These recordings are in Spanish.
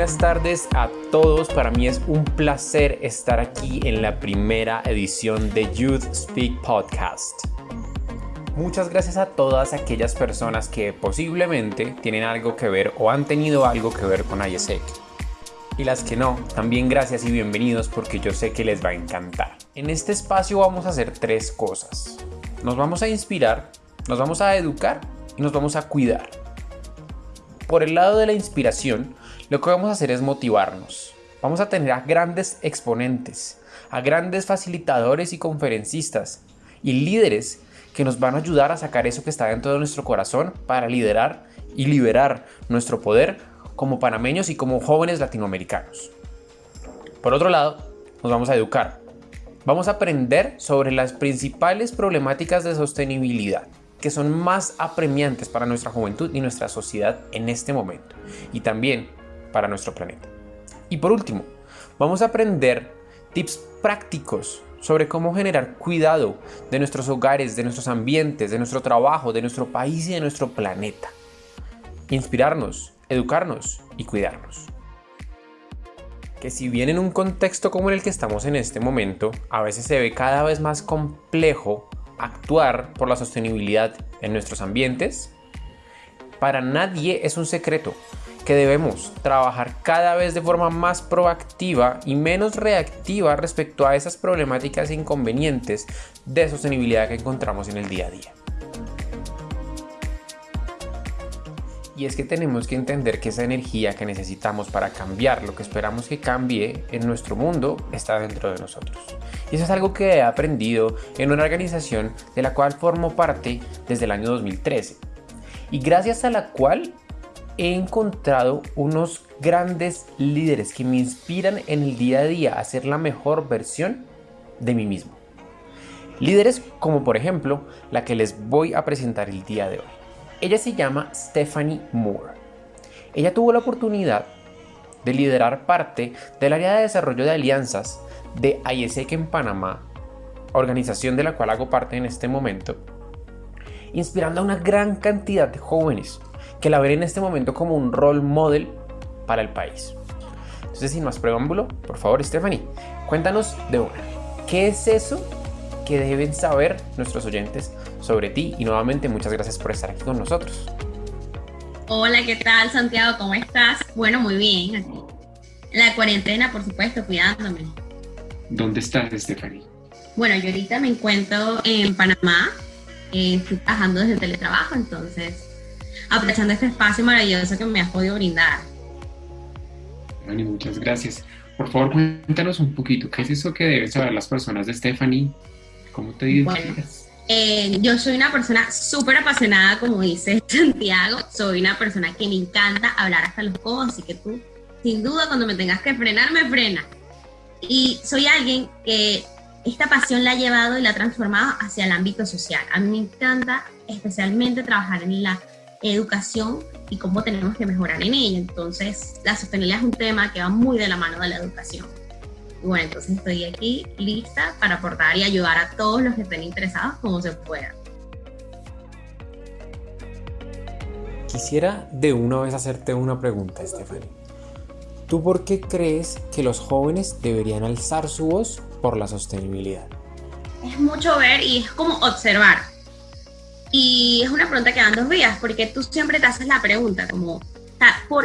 buenas tardes a todos. Para mí es un placer estar aquí en la primera edición de Youth Speak Podcast. Muchas gracias a todas aquellas personas que posiblemente tienen algo que ver o han tenido algo que ver con ISEC. Y las que no, también gracias y bienvenidos porque yo sé que les va a encantar. En este espacio vamos a hacer tres cosas. Nos vamos a inspirar, nos vamos a educar y nos vamos a cuidar. Por el lado de la inspiración, lo que vamos a hacer es motivarnos. Vamos a tener a grandes exponentes, a grandes facilitadores y conferencistas y líderes que nos van a ayudar a sacar eso que está dentro de nuestro corazón para liderar y liberar nuestro poder como panameños y como jóvenes latinoamericanos. Por otro lado, nos vamos a educar. Vamos a aprender sobre las principales problemáticas de sostenibilidad que son más apremiantes para nuestra juventud y nuestra sociedad en este momento y también para nuestro planeta. Y por último, vamos a aprender tips prácticos sobre cómo generar cuidado de nuestros hogares, de nuestros ambientes, de nuestro trabajo, de nuestro país y de nuestro planeta. Inspirarnos, educarnos y cuidarnos. Que si bien en un contexto como el que estamos en este momento, a veces se ve cada vez más complejo actuar por la sostenibilidad en nuestros ambientes, para nadie es un secreto que debemos trabajar cada vez de forma más proactiva y menos reactiva respecto a esas problemáticas e inconvenientes de sostenibilidad que encontramos en el día a día. Y es que tenemos que entender que esa energía que necesitamos para cambiar lo que esperamos que cambie en nuestro mundo está dentro de nosotros. Y eso es algo que he aprendido en una organización de la cual formo parte desde el año 2013. Y gracias a la cual he encontrado unos grandes líderes que me inspiran en el día a día a ser la mejor versión de mí mismo. Líderes como por ejemplo la que les voy a presentar el día de hoy. Ella se llama Stephanie Moore. Ella tuvo la oportunidad de liderar parte del área de desarrollo de alianzas de ISEC en Panamá, organización de la cual hago parte en este momento, inspirando a una gran cantidad de jóvenes que la ven en este momento como un role model para el país. Entonces, sin más preámbulo, por favor, Stephanie, cuéntanos de una. ¿Qué es eso que deben saber nuestros oyentes sobre ti y nuevamente muchas gracias por estar aquí con nosotros. Hola, ¿qué tal Santiago? ¿Cómo estás? Bueno, muy bien, aquí. La cuarentena, por supuesto, cuidándome. ¿Dónde estás, Stephanie? Bueno, yo ahorita me encuentro en Panamá, eh, estoy trabajando desde el teletrabajo, entonces aprovechando este espacio maravilloso que me has podido brindar. Stephanie, muchas gracias. Por favor, cuéntanos un poquito, ¿qué es eso que deben saber las personas de Stephanie? ¿Cómo te identificas? Eh, yo soy una persona súper apasionada, como dice Santiago. Soy una persona que me encanta hablar hasta los codos, así que tú, sin duda, cuando me tengas que frenar, me frena. Y soy alguien que esta pasión la ha llevado y la ha transformado hacia el ámbito social. A mí me encanta especialmente trabajar en la educación y cómo tenemos que mejorar en ella. Entonces, la sostenibilidad es un tema que va muy de la mano de la educación. Bueno, entonces estoy aquí lista para aportar y ayudar a todos los que estén interesados como se pueda. Quisiera de una vez hacerte una pregunta, Stephanie. ¿Tú por qué crees que los jóvenes deberían alzar su voz por la sostenibilidad? Es mucho ver y es como observar. Y es una pregunta que dan dos vías, porque tú siempre te haces la pregunta como,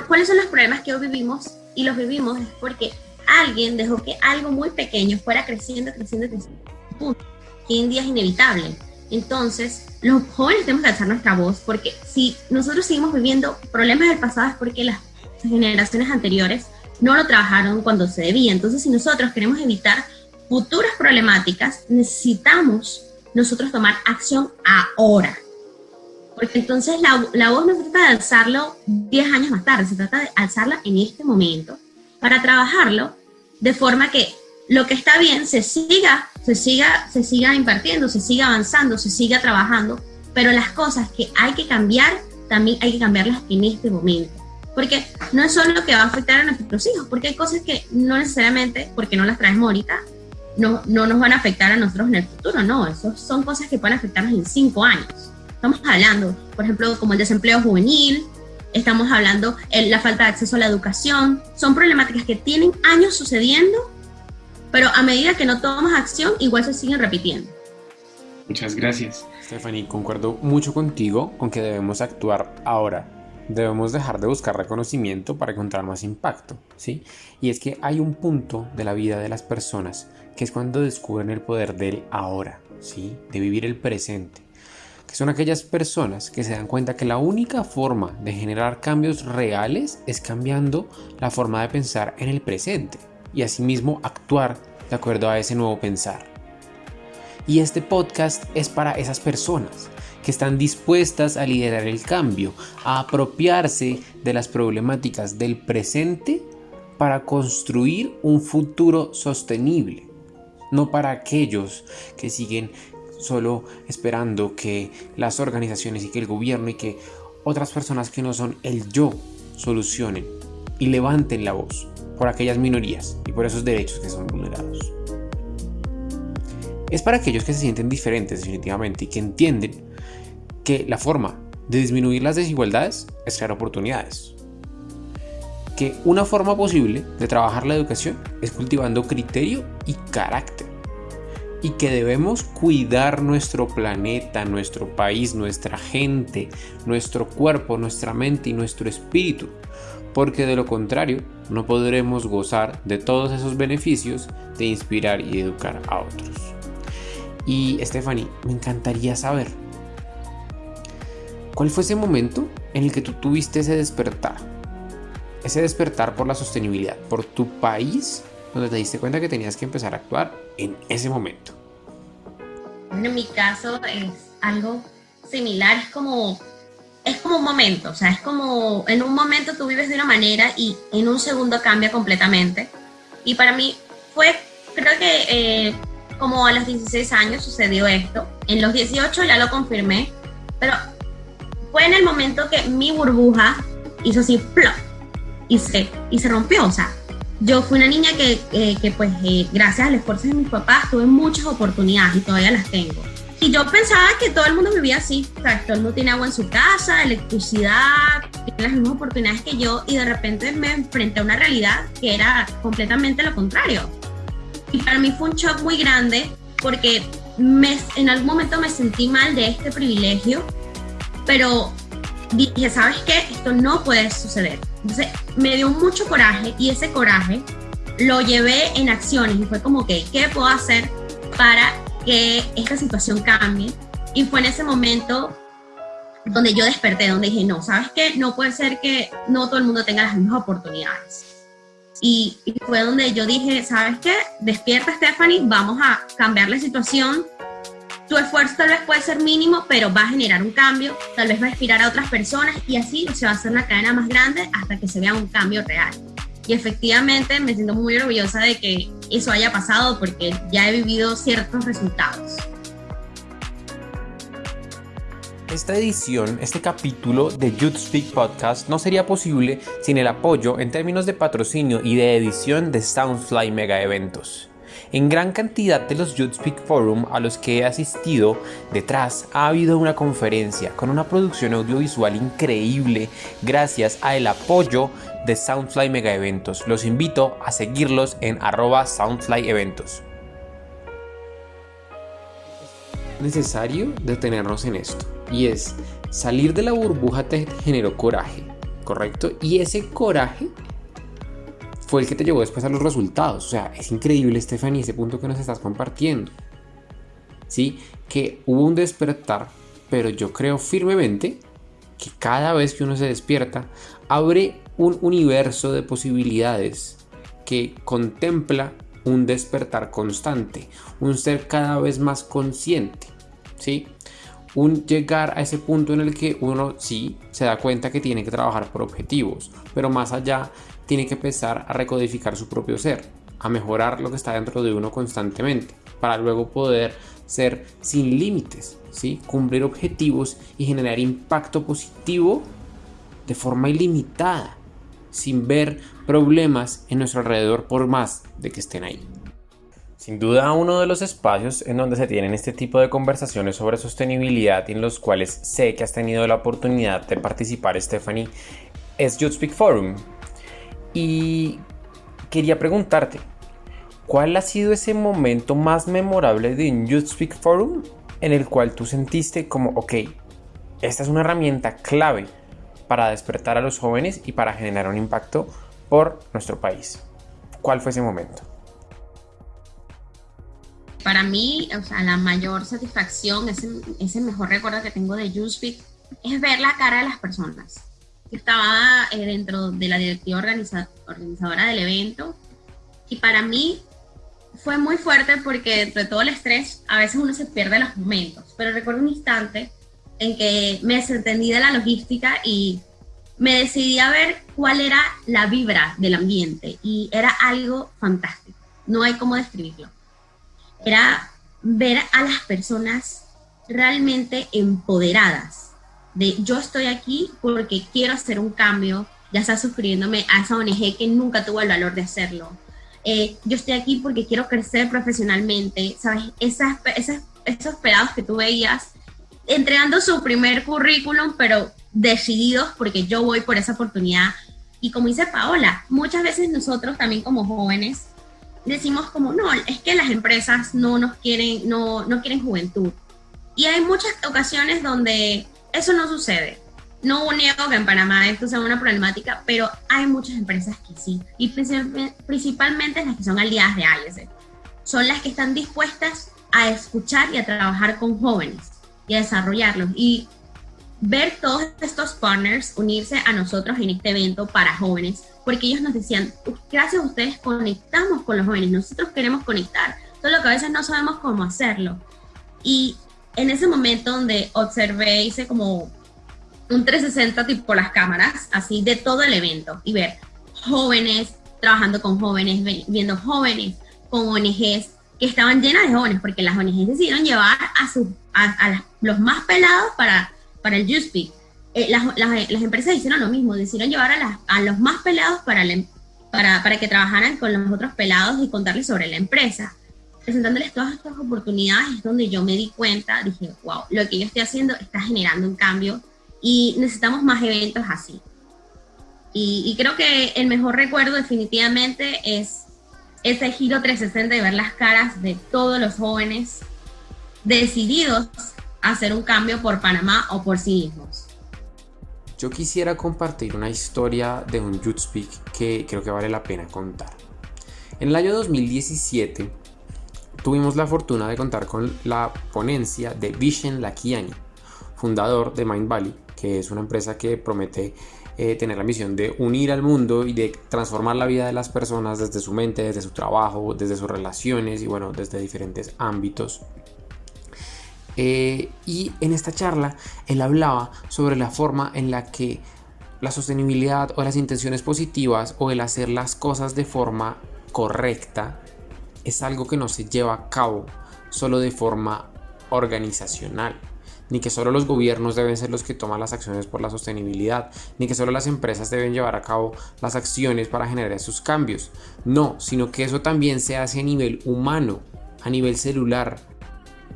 ¿cuáles son los problemas que hoy vivimos? Y los vivimos es porque alguien dejó que algo muy pequeño fuera creciendo, creciendo, creciendo. Punto. Que en día es inevitable. Entonces, los jóvenes tenemos que alzar nuestra voz porque si nosotros seguimos viviendo problemas del pasado es porque las generaciones anteriores no lo trabajaron cuando se debía. Entonces, si nosotros queremos evitar futuras problemáticas, necesitamos nosotros tomar acción ahora. Porque entonces la, la voz no se trata de alzarlo 10 años más tarde, se trata de alzarla en este momento para trabajarlo de forma que lo que está bien se siga, se siga, se siga impartiendo, se siga avanzando, se siga trabajando, pero las cosas que hay que cambiar, también hay que cambiarlas en este momento. Porque no es solo lo que va a afectar a nuestros hijos, porque hay cosas que no necesariamente, porque no las traemos ahorita, no, no nos van a afectar a nosotros en el futuro, no, eso son cosas que pueden afectarnos en cinco años. Estamos hablando, por ejemplo, como el desempleo juvenil, estamos hablando de la falta de acceso a la educación, son problemáticas que tienen años sucediendo, pero a medida que no tomamos acción, igual se siguen repitiendo. Muchas gracias. Stephanie, concuerdo mucho contigo con que debemos actuar ahora. Debemos dejar de buscar reconocimiento para encontrar más impacto, ¿sí? Y es que hay un punto de la vida de las personas que es cuando descubren el poder del ahora, ¿sí? De vivir el presente. Que son aquellas personas que se dan cuenta que la única forma de generar cambios reales es cambiando la forma de pensar en el presente y asimismo actuar de acuerdo a ese nuevo pensar. Y este podcast es para esas personas que están dispuestas a liderar el cambio, a apropiarse de las problemáticas del presente para construir un futuro sostenible, no para aquellos que siguen solo esperando que las organizaciones y que el gobierno y que otras personas que no son el yo solucionen y levanten la voz por aquellas minorías y por esos derechos que son vulnerados. Es para aquellos que se sienten diferentes definitivamente y que entienden que la forma de disminuir las desigualdades es crear oportunidades. Que una forma posible de trabajar la educación es cultivando criterio y carácter. Y que debemos cuidar nuestro planeta, nuestro país, nuestra gente, nuestro cuerpo, nuestra mente y nuestro espíritu. Porque de lo contrario no podremos gozar de todos esos beneficios de inspirar y educar a otros. Y Stephanie, me encantaría saber, ¿cuál fue ese momento en el que tú tuviste ese despertar? Ese despertar por la sostenibilidad, por tu país, donde te diste cuenta que tenías que empezar a actuar en ese momento. en mi caso es algo similar, es como, es como un momento, o sea, es como en un momento tú vives de una manera y en un segundo cambia completamente. Y para mí fue, creo que eh, como a los 16 años sucedió esto. En los 18 ya lo confirmé, pero fue en el momento que mi burbuja hizo así, plop, y se, y se rompió. O sea, yo fui una niña que, eh, que pues, eh, gracias al esfuerzo de mis papás, tuve muchas oportunidades y todavía las tengo. Y yo pensaba que todo el mundo vivía así, o sea, todo el mundo tiene agua en su casa, electricidad, tiene las mismas oportunidades que yo, y de repente me enfrenté a una realidad que era completamente lo contrario. Y para mí fue un shock muy grande porque me, en algún momento me sentí mal de este privilegio, pero dije, ¿sabes qué? Esto no puede suceder. Entonces me dio mucho coraje y ese coraje lo llevé en acciones y fue como que, ¿qué puedo hacer para que esta situación cambie? Y fue en ese momento donde yo desperté, donde dije, no, ¿sabes qué? No puede ser que no todo el mundo tenga las mismas oportunidades. Y, fue donde yo dije, ¿sabes qué? Despierta Stephanie, vamos a cambiar la situación. Tu esfuerzo tal vez puede ser mínimo, pero va a generar un cambio, tal vez va a inspirar a otras personas y así se va a hacer una cadena más grande hasta que se vea un cambio real. Y efectivamente me siento muy orgullosa de que eso haya pasado porque ya he vivido ciertos resultados. Esta edición, este capítulo de Youth Speak Podcast no sería posible sin el apoyo en términos de patrocinio y de edición de Soundfly Mega Eventos. En gran cantidad de los Youth Speak Forum a los que he asistido, detrás ha habido una conferencia con una producción audiovisual increíble gracias al apoyo de Soundfly Mega Eventos. Los invito a seguirlos en arroba Soundfly. Necesario detenernos en esto y es salir de la burbuja te generó coraje, ¿correcto? Y ese coraje fue el que te llevó después a los resultados. O sea, es increíble, Stephanie, ese punto que nos estás compartiendo. ¿Sí? Que hubo un despertar, pero yo creo firmemente que cada vez que uno se despierta, abre un universo de posibilidades que contempla un despertar constante, un ser cada vez más consciente. ¿Sí? un llegar a ese punto en el que uno sí se da cuenta que tiene que trabajar por objetivos, pero más allá tiene que empezar a recodificar su propio ser, a mejorar lo que está dentro de uno constantemente, para luego poder ser sin límites, ¿sí? cumplir objetivos y generar impacto positivo de forma ilimitada, sin ver problemas en nuestro alrededor por más de que estén ahí. Sin duda uno de los espacios en donde se tienen este tipo de conversaciones sobre sostenibilidad y en los cuales sé que has tenido la oportunidad de participar Stephanie es Youth Speak Forum. Y quería preguntarte, ¿cuál ha sido ese momento más memorable de un Youth Speak Forum en el cual tú sentiste como, ok, esta es una herramienta clave para despertar a los jóvenes y para generar un impacto por nuestro país? ¿Cuál fue ese momento? Para mí, o sea, la mayor satisfacción, ese, mejor recuerdo que tengo de YouSpeak es ver la cara de las personas. Estaba dentro de la directiva organizadora del evento. Y para mí fue muy fuerte porque entre todo el estrés a veces uno se pierde los momentos, pero recuerdo un instante en que me desentendí de la logística y me decidí a ver cuál era la vibra del ambiente. Y era algo fantástico, no hay cómo describirlo. Era ver a las personas realmente empoderadas de yo estoy aquí porque quiero hacer un cambio, ya está suscribiéndome a esa ONG que nunca tuvo el valor de hacerlo. Eh, yo estoy aquí porque quiero crecer profesionalmente, ¿sabes? Esas, esas, esos pelados que tú veías entregando su primer currículum, pero decididos porque yo voy por esa oportunidad. Y como dice Paola, muchas veces nosotros también como jóvenes decimos como, no, es que las empresas no nos quieren, no, no quieren juventud. Y hay muchas ocasiones donde eso no sucede. No niego que en Panamá esto sea una problemática, pero hay muchas empresas que sí. Y principalmente las que son aliadas de IES. Son las que están dispuestas a escuchar y a trabajar con jóvenes y a desarrollarlos. Y ver todos estos partners unirse a nosotros en este evento para jóvenes, porque ellos nos decían, gracias a ustedes conectamos con los jóvenes, nosotros queremos conectar, solo que a veces no sabemos cómo hacerlo. Y en ese momento donde observé, hice como un 360 tipo las cámaras, así de todo el evento, y ver jóvenes trabajando con jóvenes, viendo jóvenes con ONGs que estaban llenas de jóvenes, porque las ONGs decidieron llevar a, sus, a, los más pelados para, para el YouSpeak. Eh, las, las, empresas hicieron lo mismo, decidieron llevar a, las, a los más pelados para, para, para que trabajaran con los otros pelados y contarles sobre la empresa presentándoles todas estas oportunidades es donde yo me di cuenta, dije, wow, lo que yo estoy haciendo está generando un cambio y necesitamos más eventos así. Y, creo que el mejor recuerdo definitivamente es ese giro 360 de ver las caras de todos los jóvenes decididos a hacer un cambio por Panamá o por sí mismos. Yo quisiera compartir una historia de un Youth Speak que creo que vale la pena contar. En el año 2017 tuvimos la fortuna de contar con la ponencia de Vishen Lakiani, fundador de Mind Valley, que es una empresa que promete eh, tener la misión de unir al mundo y de transformar la vida de las personas desde su mente, desde su trabajo, desde sus relaciones y bueno, desde diferentes ámbitos. Eh, y en esta charla él hablaba sobre la forma en la que la sostenibilidad o las intenciones positivas o el hacer las cosas de forma correcta es algo que no se lleva a cabo solo de forma organizacional, ni que solo los gobiernos deben ser los que toman las acciones por la sostenibilidad, ni que solo las empresas deben llevar a cabo las acciones para generar esos cambios. No, sino que eso también se hace a nivel humano, a nivel celular.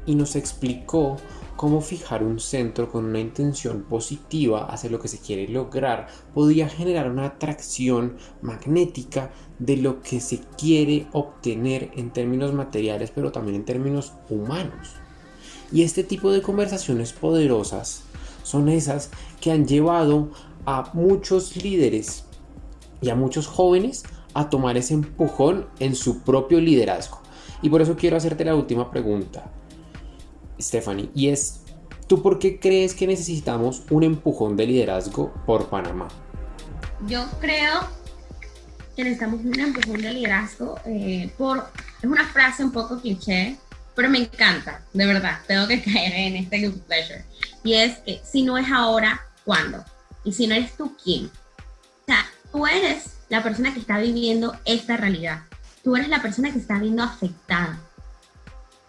Y nos explicó cómo fijar un centro con una intención positiva hacia lo que se quiere lograr podría generar una atracción magnética de lo que se quiere obtener en términos materiales pero también en términos humanos. Y este tipo de conversaciones poderosas son esas que han llevado a muchos líderes y a muchos jóvenes a tomar ese empujón en su propio liderazgo. Y por eso quiero hacerte la última pregunta. Stephanie, y es, ¿tú por qué crees que necesitamos un empujón de liderazgo por Panamá? Yo creo que necesitamos un empujón de liderazgo eh, por, es una frase un poco cliché, pero me encanta, de verdad, tengo que caer en este good pleasure. Y es que si no es ahora, ¿cuándo? Y si no eres tú, ¿quién? O sea, tú eres la persona que está viviendo esta realidad. Tú eres la persona que está viendo afectada.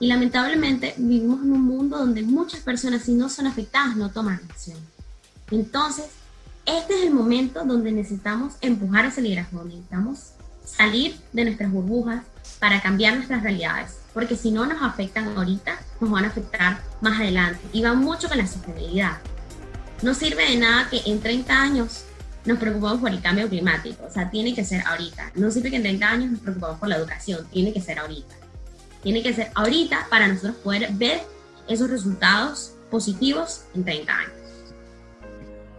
Y lamentablemente vivimos en un mundo donde muchas personas, si no son afectadas, no toman acción. Entonces, este es el momento donde necesitamos empujar ese liderazgo, necesitamos salir de nuestras burbujas para cambiar nuestras realidades, porque si no nos afectan ahorita, nos van a afectar más adelante. Y va mucho con la sostenibilidad. No sirve de nada que en 30 años nos preocupamos por el cambio climático, o sea, tiene que ser ahorita. No siempre que en 30 años nos preocupamos por la educación, tiene que ser ahorita. Tiene que ser ahorita para nosotros poder ver esos resultados positivos en 30 años.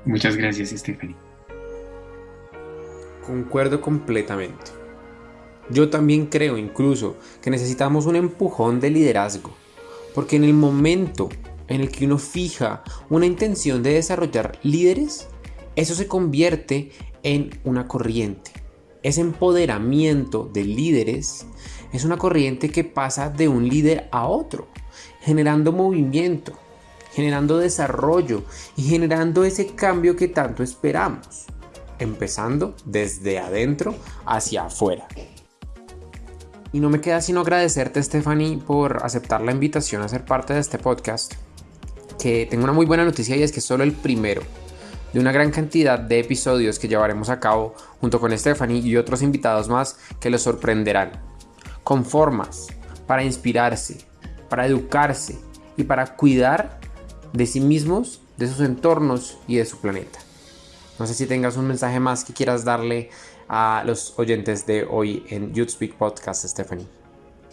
Muchas gracias, Stephanie. Concuerdo completamente. Yo también creo incluso que necesitamos un empujón de liderazgo, porque en el momento en el que uno fija una intención de desarrollar líderes, eso se convierte en una corriente. Ese empoderamiento de líderes es una corriente que pasa de un líder a otro, generando movimiento, generando desarrollo y generando ese cambio que tanto esperamos, empezando desde adentro hacia afuera. Y no me queda sino agradecerte Stephanie por aceptar la invitación a ser parte de este podcast, que tengo una muy buena noticia y es que es solo el primero de una gran cantidad de episodios que llevaremos a cabo junto con Stephanie y otros invitados más que los sorprenderán, con formas para inspirarse, para educarse y para cuidar de sí mismos, de sus entornos y de su planeta. No sé si tengas un mensaje más que quieras darle a los oyentes de hoy en Youth Speak Podcast, Stephanie.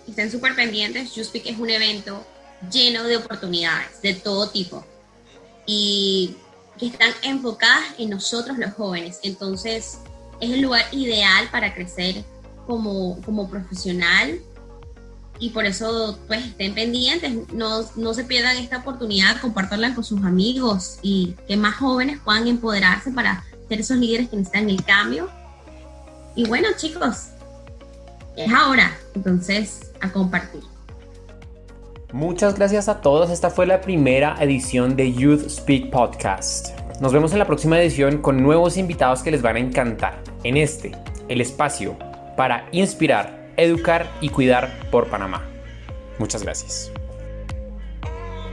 Estén súper pendientes, Youth Speak es un evento lleno de oportunidades de todo tipo y que están enfocadas en nosotros los jóvenes. Entonces es el lugar ideal para crecer como, como profesional y por eso pues estén pendientes, no, no se pierdan esta oportunidad, compartirla con sus amigos y que más jóvenes puedan empoderarse para ser esos líderes que necesitan el cambio. Y bueno chicos, es ahora, entonces a compartir. Muchas gracias a todos, esta fue la primera edición de Youth Speak Podcast. Nos vemos en la próxima edición con nuevos invitados que les van a encantar. En este, el espacio para inspirar educar y cuidar por Panamá. Muchas gracias.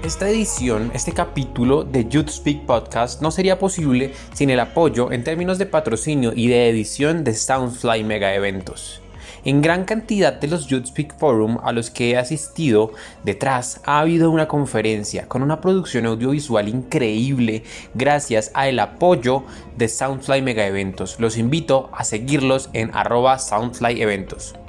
Esta edición, este capítulo de Youth Speak Podcast no sería posible sin el apoyo en términos de patrocinio y de edición de Soundfly Mega Eventos. En gran cantidad de los Youth Speak Forum a los que he asistido, detrás ha habido una conferencia con una producción audiovisual increíble gracias al apoyo de Soundfly Mega Eventos. Los invito a seguirlos en arroba Soundfly.